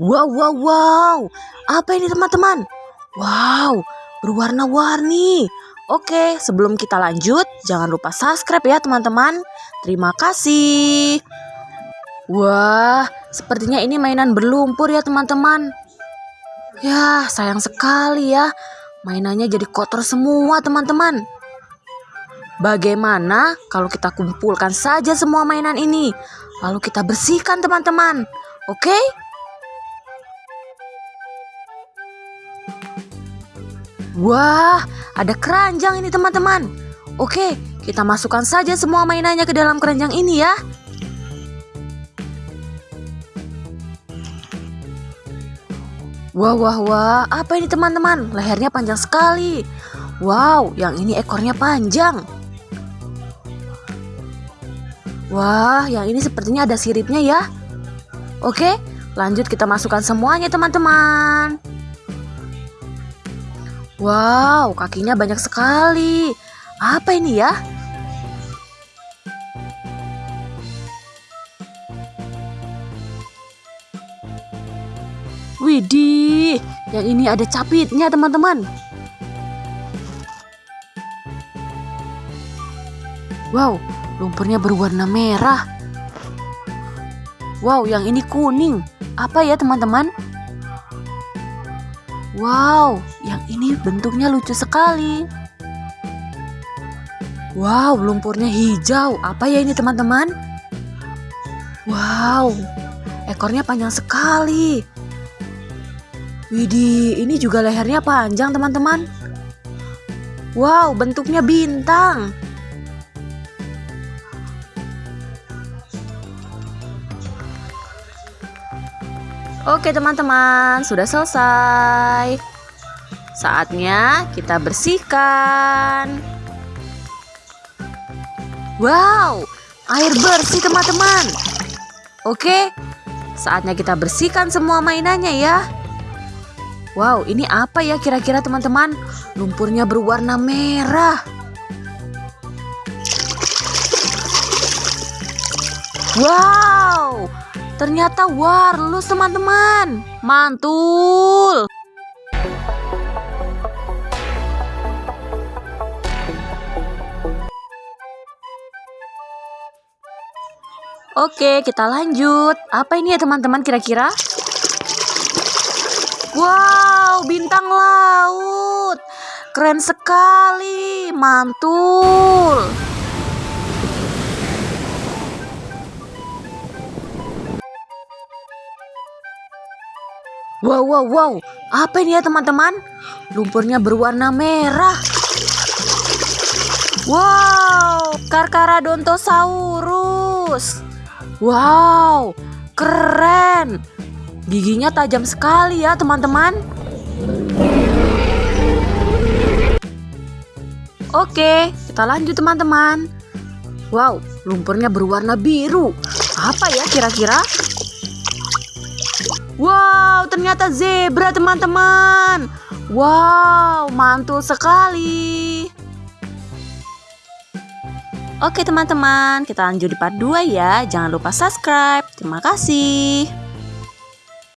Wow, wow, wow. Apa ini teman-teman? Wow, berwarna-warni. Oke, sebelum kita lanjut, jangan lupa subscribe ya teman-teman. Terima kasih. Wah, sepertinya ini mainan berlumpur ya teman-teman. Ya, sayang sekali ya. Mainannya jadi kotor semua teman-teman. Bagaimana kalau kita kumpulkan saja semua mainan ini? Lalu kita bersihkan teman-teman. Oke? Wah, ada keranjang ini teman-teman. Oke, kita masukkan saja semua mainannya ke dalam keranjang ini ya. Wah, wah, wah, apa ini teman-teman? Lehernya panjang sekali. Wow, yang ini ekornya panjang. Wah, yang ini sepertinya ada siripnya ya. Oke, lanjut kita masukkan semuanya teman-teman. Wow, kakinya banyak sekali. Apa ini ya? Widih, yang ini ada capitnya teman-teman. Wow, lumpurnya berwarna merah. Wow, yang ini kuning. Apa ya teman-teman? Wow, yang ini bentuknya lucu sekali. Wow, lumpurnya hijau. Apa ya ini teman-teman? Wow, ekornya panjang sekali. Widih, ini juga lehernya panjang teman-teman. Wow, bentuknya bintang. Oke teman-teman, sudah selesai. Saatnya kita bersihkan. Wow, air bersih teman-teman. Oke, saatnya kita bersihkan semua mainannya ya. Wow, ini apa ya kira-kira teman-teman? Lumpurnya berwarna merah. Wow, Ternyata warlus teman-teman. Mantul. Oke, kita lanjut. Apa ini ya teman-teman kira-kira? Wow, bintang laut. Keren sekali, mantul. Wow, wow, wow. Apa ini ya teman-teman? Lumpurnya berwarna merah. Wow, Carcharodontosaurus. Wow, keren. Giginya tajam sekali ya teman-teman. Oke, kita lanjut teman-teman. Wow, lumpurnya berwarna biru. Apa ya kira-kira? Wow, ternyata zebra teman-teman. Wow, mantul sekali. Oke teman-teman, kita lanjut di part 2 ya. Jangan lupa subscribe. Terima kasih.